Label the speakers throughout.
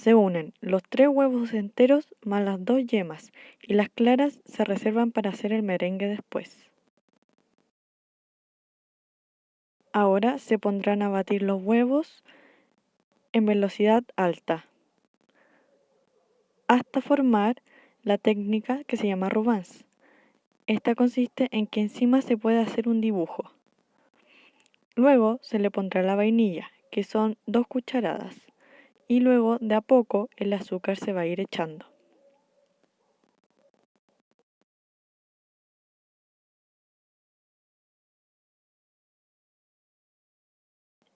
Speaker 1: Se unen los tres huevos enteros más las dos yemas y las claras se reservan para hacer el merengue después. Ahora se pondrán a batir los huevos en velocidad alta hasta formar la técnica que se llama Rubens. Esta consiste en que encima se puede hacer un dibujo. Luego se le pondrá la vainilla, que son dos cucharadas, y luego de a poco el azúcar se va a ir echando.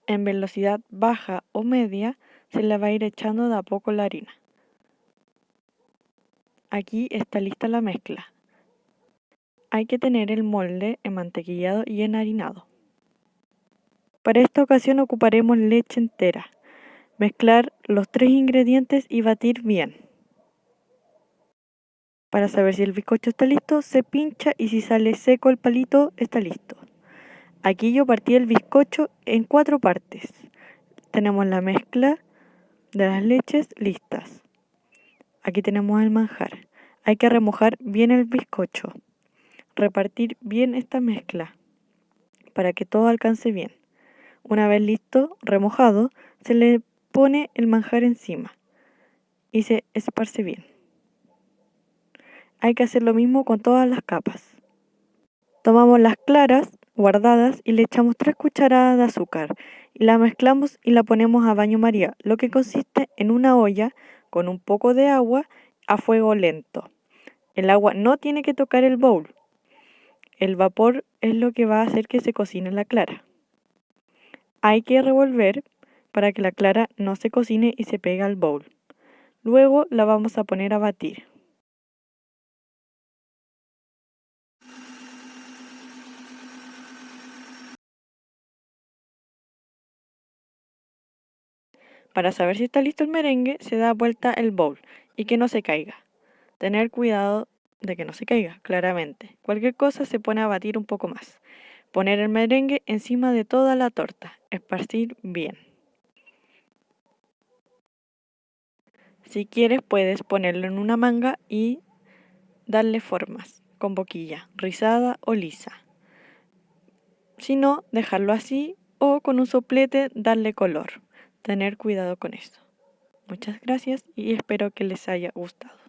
Speaker 1: En velocidad baja o media se le va a ir echando de a poco la harina. Aquí está lista la mezcla. Hay que tener el molde enmantequillado y enharinado. Para esta ocasión ocuparemos leche entera. Mezclar los tres ingredientes y batir bien. Para saber si el bizcocho está listo, se pincha y si sale seco el palito, está listo. Aquí yo partí el bizcocho en cuatro partes. Tenemos la mezcla de las leches listas. Aquí tenemos el manjar. Hay que remojar bien el bizcocho. Repartir bien esta mezcla para que todo alcance bien. Una vez listo, remojado, se le pone el manjar encima y se esparce bien. Hay que hacer lo mismo con todas las capas. Tomamos las claras guardadas y le echamos 3 cucharadas de azúcar y la mezclamos y la ponemos a baño maría, lo que consiste en una olla con un poco de agua a fuego lento. El agua no tiene que tocar el bowl. El vapor es lo que va a hacer que se cocine la clara. Hay que revolver para que la clara no se cocine y se pegue al bowl. Luego la vamos a poner a batir. Para saber si está listo el merengue, se da vuelta el bowl y que no se caiga. Tener cuidado de que no se caiga, claramente. Cualquier cosa se pone a batir un poco más. Poner el merengue encima de toda la torta. Esparcir bien. Si quieres puedes ponerlo en una manga y darle formas con boquilla, rizada o lisa. Si no, dejarlo así o con un soplete darle color tener cuidado con esto. Muchas gracias y espero que les haya gustado.